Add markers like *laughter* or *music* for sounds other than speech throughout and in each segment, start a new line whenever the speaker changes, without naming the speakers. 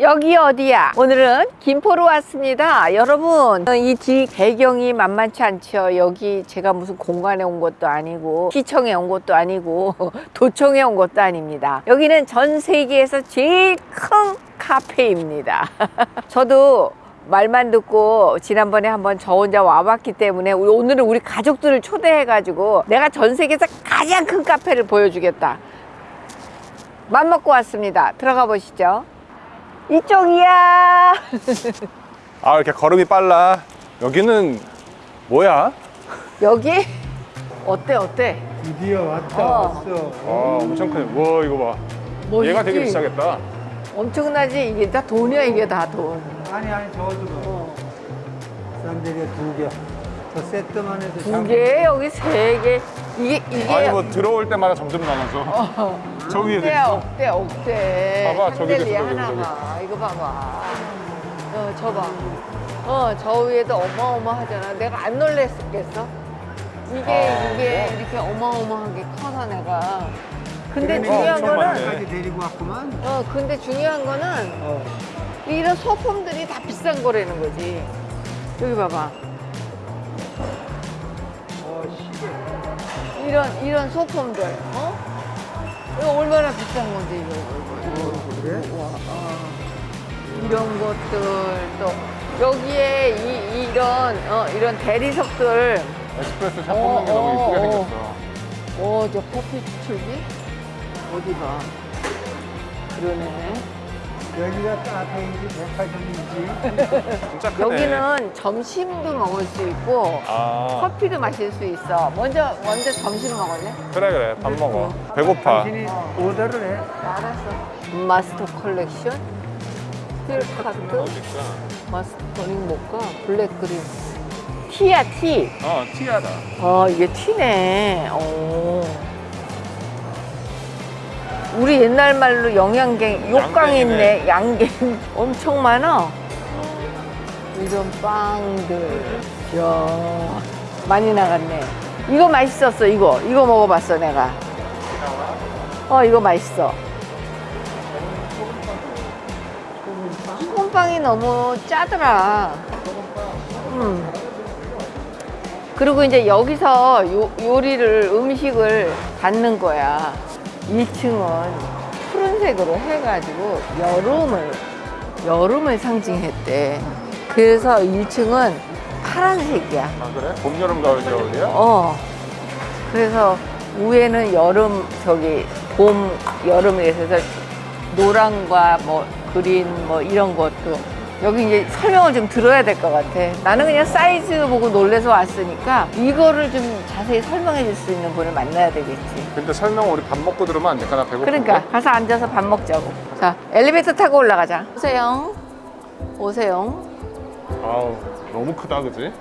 여기 어디야? 오늘은 김포로 왔습니다. 여러분, 이 뒤 배경이 만만치 않죠. 여기 제가 무슨 공간에 온 것도 아니고, 시청에 온 것도 아니고, *laughs* 도청에 온 것도 아닙니다. 여기는 전 세계에서 제일 큰 카페입니다. *laughs* 저도 말만 듣고 지난번에 한번 저 혼자 와봤기 때문에 오늘은 우리 가족들을 초대해가지고 내가 전 세계에서 가장 큰 카페를 보여주겠다. 맘 먹고 왔습니다. 들어가 보시죠. 이쪽이야.
아 이렇게 걸음이 빨라 여기는 뭐야?
여기 어때 어때?
드디어 왔다
어.
왔어.
아 엄청 크네 와 이거 봐
멋있지?
얘가 되게 비싸겠다
엄청나지? 이게 다 돈이야 이게 다 돈.
아니 아니 저것도
어.
싼데리가 두 개. 저 세트만 해도
두 개, 여기 세 개. 이게 이게
아니 뭐 들어올 때마다 점점 많아져
어,
저 위에
억대야 억대 억대.
봐봐, 저기도 저기.
하나가 이거 봐봐. 어, 저 봐. 어, 저 위에도 어마어마하잖아. 내가 안 놀랬겠어? 이게
아,
이게 이렇게 어마어마하게 커서 내가. 근데 중요한
엄청
거는
많네.
데리고 왔구만.
어, 근데 중요한 거는
어.
이런 소품들이 다 비싼 거라는 거지. 여기 봐봐. 이런 이런 소품들. 어? 이거 얼마나 비싼 건지 이거 이거 이거.
그래?
와, 어. 이런 것들 또 여기에 이 이런 어, 이런 대리석들.
에스프레소 샷
어,
뽑는 게 너무
어,
이쁘게
어.
생겼어
어, 저 커피 추출기? 어디 봐. 그러네.
여기가 카페인지 백화점인지.
진짜 크네
여기는 점심도 먹을 수 있고
아
커피도 마실 수 있어. 먼저 먼저 점심 먹을래?
그래 그래 밥 먹어 배고파
당신이
어.
오더를 해.
알았어. master collection, steel cut, master tonic mocha, black green. Tea야 tea.
어 tea다
어 이게 tea네. 오. 우리 옛날 말로 영양갱 욕강 있네. 양갱 *laughs* 엄청 많아. 이런 빵들. 야 많이 나갔네. 이거 맛있었어. 이거 이거 먹어봤어 내가. 어 이거 맛있어. 소금빵이 너무 짜더라. 음. 그리고 이제 여기서 요, 요리를 음식을 받는 거야. 1층은 푸른색으로 해가지고 여름을 여름을 상징했대. 그래서 1층은 파란색이야.
아 그래? 봄 여름 가을 겨울이야?
어. 그래서 위에는 여름 저기 봄 여름이라서 노랑과 뭐 그린 뭐 이런 것도 여기 이제 설명을 좀 들어야 될 것 같아. 나는 그냥 사이즈 보고 놀래서 왔으니까 이거를 좀 자세히 설명해 줄 수 있는 분을 만나야 되겠지.
근데 설명 우리 밥 먹고 들으면 안 될까? 나 배고픈데
그러니까 가서 앉아서 밥 먹자고. 자, 엘리베이터 타고 올라가자. 오세요. 오세요.
아우 너무 크다 그지?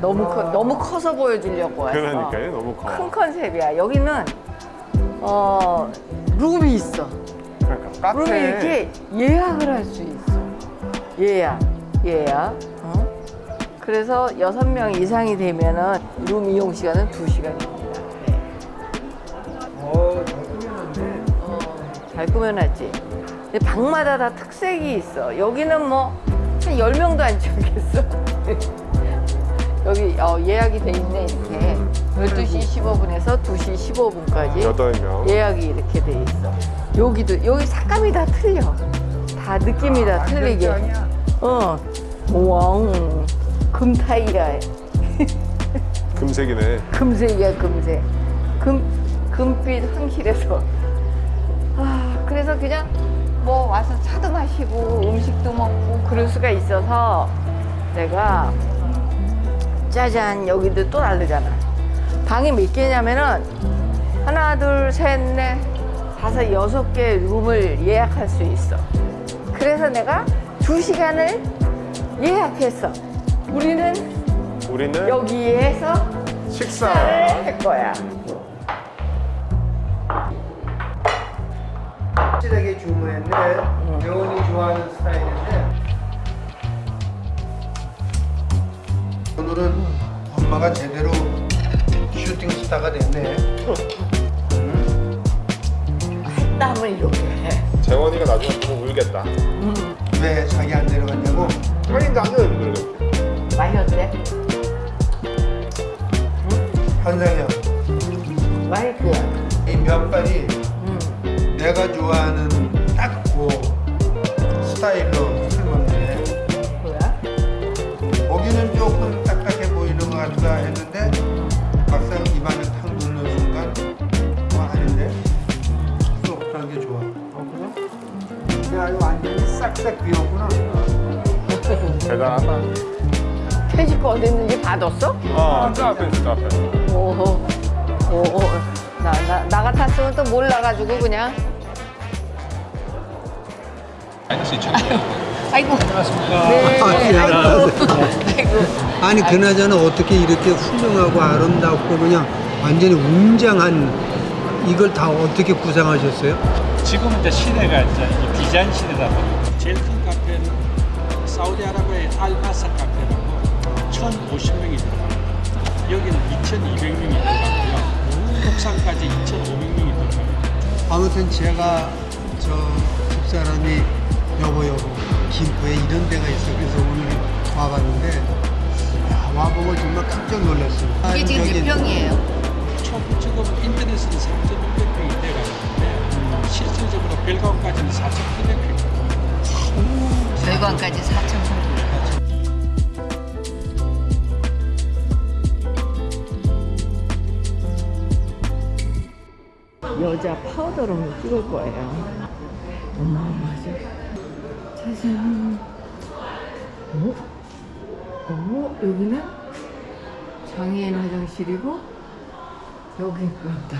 너무 커, 너무 커서 보여주려고 왔어.
그러니까요 너무 커
큰 컨셉이야. 여기는 어 룸이 있어.
그러니까
룸이
카페
이렇게 예약을 할 수 있어. 예약, 예약. 어? 그래서 여섯 명 이상이 되면은 룸 이용 시간은 두 시간입니다. 네.
어, 잘 꾸며놨네.
어, 잘 꾸며놨지. 근데 방마다 다 특색이 있어. 여기는 뭐, 한 열명도 안 채우겠어. *laughs* 여기 어, 예약이 돼 있네, 이렇게. 12시 15분에서 2시 15분까지
여덟 명
예약이 이렇게 돼 있어. 여기도, 여기 색감이 다 틀려. 다 느낌이 다 틀리게. 어. 왕. 금타이야.
금색이네
금색이야 금색 금 금빛 황실에서 아 그래서 그냥 뭐 와서 차도 마시고 음식도 먹고 그럴 수가 있어서 내가 짜잔 여기도 또 다르잖아 방이 몇 개냐면은 하나 둘 셋 넷 다섯 여섯 개 룸을 예약할 수 있어 그래서 내가 두 시간을 예약했어 우리는
우리는
여기에서
식사
식사를 할 거야.
확실하게 주문했네. 재원이 좋아하는 스타일인데. 오늘은 엄마가 제대로 슈팅 스타가 됐네.
땀을 이렇게 해.
재원이가 나중에 보고 울겠다.
왜 자기 안 내려갔냐고?
아니 나는 그러겠지.
많이 어때?
한상현
맛있지?
이 면발이
응.
내가 좋아하는 딱그 스타일로 이거 완전히 싹싹 비웠구나
대단하다.
퇴직 거 어디 있는지 봐뒀어?
어, 저 앞에 있어, 저 앞에.
오호. 오호. 나, 나, 나 같았으면 또 몰라가지고 그냥. 아이고. 네.
아,
아이고. 아이고.
아니 그나저나 어떻게 이렇게 훌륭하고 아름답고 그냥 완전히 웅장한 이걸 다 어떻게 구상하셨어요?
지금 이제 시대가 이제 이 디자인 시대다 보니 제일 큰 카페는 사우디아라비아의 알바사 카페라고 1,050명이 들어가요. 여기는 2,200명이 들어가고요. 독산까지 2,500명이 들어가요.
아무튼 제가 저 집사람이 여보 여보 김포에 이런 데가 있어 그래서 오늘 와봤는데 야, 와보고 정말 깜짝 놀랐어요.
이게 지금 몇 평이에요?
총 지금 인터넷은 3,600명이 돼가는데 실질적으로 별관까지는 4,800명.
별관까지 4천 정도. 여자 파우더로 찍을 거예요. 어마어마하죠. 짜잔. 어? 어? 여기는 장애인 화장실이고 여기 그렇다.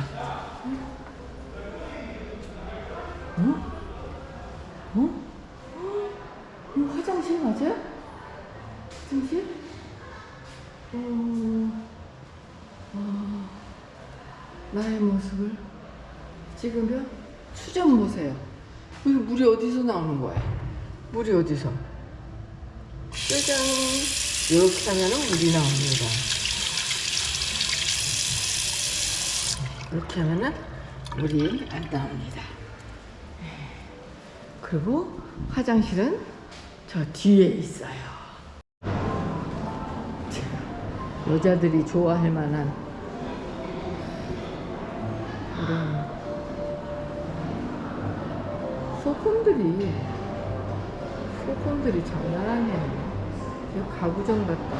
어? 어? 이거 화장실 맞아요? 화장실? 어, 어, 나의 모습을 찍으면 수전 보세요. 여기 물이 어디서 나오는 거야? 물이 어디서? 짜잔! 이렇게 하면 물이 나옵니다. 이렇게 하면은 물이 안 나옵니다. 그리고 화장실은 저 뒤에 있어요. 자, 여자들이 좋아할 만한 이런 소품들이 소품들이 장난 아니에요. 이거 가구점 같다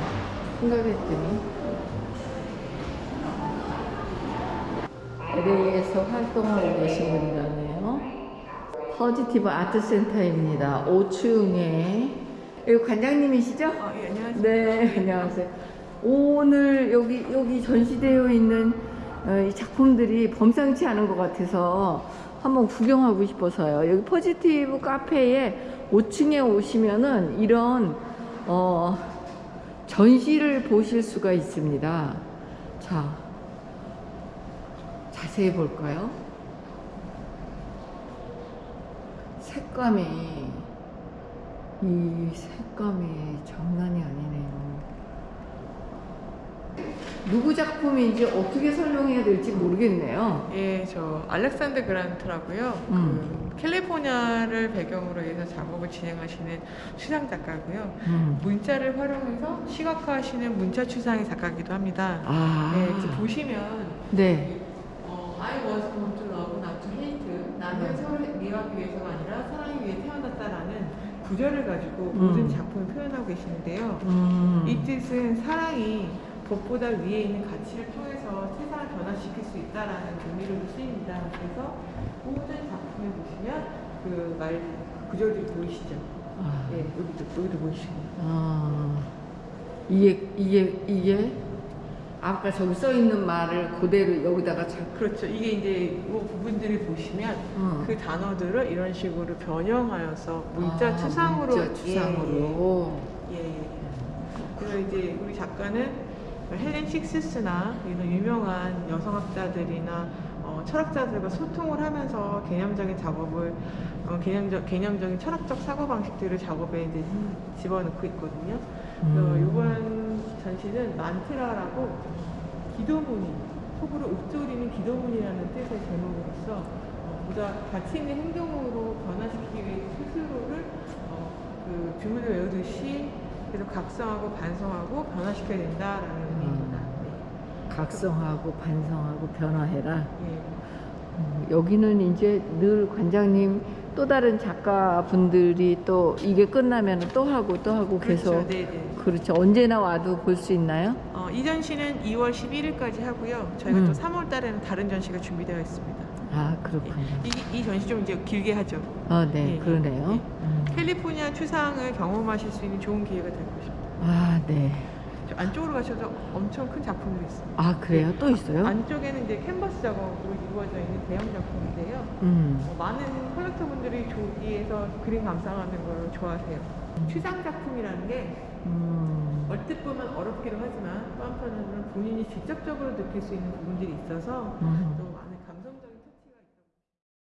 생각했더니 LA에서 활동하고 계신 분이라네요. 퍼지티브 아트센터입니다. 5층에 여기 관장님이시죠?
아, 예, 안녕하세요.
네, 안녕하세요. 오늘 여기 여기 전시되어 있는 어, 이 작품들이 범상치 않은 것 같아서 한번 구경하고 싶어서요. 여기 포지티브 카페에 5층에 오시면은 이런 어, 전시를 보실 수가 있습니다. 자, 자세히 볼까요? 색감이 이 색감이 장난이 아니네요. 누구 작품인지 어떻게 설명해야 될지 모르겠네요.
예, 저 알렉산드 그란트라고요.
음.
그 캘리포니아를 배경으로 해서 작업을 진행하시는 추상 작가고요.
음.
문자를 활용해서 시각화하시는 문자 추상의 작가기도 합니다.
아,
네, 이제 보시면
네.
어, I was born to. 나는 서로를 미워하기 위해서가 아니라 사랑하기 위해 태어났다라는 구절을 가지고
음.
모든 작품을 표현하고 계시는데요.
음.
이 뜻은 사랑이 법보다 위에 있는 가치를 통해서 세상을 변화시킬 수 있다라는 의미로도 쓰입니다. 그래서 모든 작품에 보시면 그 말 구절들이 보이시죠?
아,
예, 여기도 여기도 보이시고.
아, 이게 이게 이게 아까 저기 써 있는 말을 그대로 여기다가 자,
그렇죠. 이게 이제 이 부분들을 보시면
어.
그 단어들을 이런 식으로 변형하여서 문자
아,
추상으로
문자 추상으로.
예, 예, 예. 예. 그래서 이제 우리 작가는 헬렌 식스스나 이런 유명한 여성학자들이나 어, 철학자들과 소통을 하면서 개념적인 작업을 어, 개념적 개념적인 철학적 사고 방식들을 작업에 이제 집어넣고 있거든요. 그래서
음.
이번 전시는 만트라라고 기도문이 속으로 읊조리는 기도문이라는 뜻의 제목으로서 어, 보다 가치 있는 행동으로 변화시키기 위해 스스로를 어, 그 주문을 외우듯이 계속 각성하고 반성하고 변화시켜야 된다라는 의미입니다.
각성하고 반성하고 변화해라.
네. 예.
음, 여기는 이제 늘 관장님 또 다른 작가분들이 또 이게 끝나면 또 하고 또 하고 계속
그렇죠. 네, 네.
그렇죠. 언제나 와도 볼 수 있나요?
어, 이 전시는 2월 11일까지 하고요. 저희가
음.
또 3월 달에는 다른 전시가 준비되어 있습니다.
아 그렇군요.
이, 이 전시 좀 이제 길게 하죠.
아, 네,
예,
그러네요.
예.
음.
캘리포니아 추상을 경험하실 수 있는 좋은 기회가 될 것입니다.
아, 네.
저 안쪽으로 가셔도 엄청 큰 작품들이 있습니다.
아, 그래요? 또 있어요?
안쪽에는 이제 캔버스 작업으로 이루어져 있는 대형 작품인데요.
음.
어, 많은 컬렉터분들이 저기에서 그림 감상하는 걸 좋아하세요. 추상 작품이라는 게
음.
얼핏 보면 어렵기도 하지만 또 한편으로는 본인이 직접적으로 느낄 수 있는 부분들이 있어서
음.
또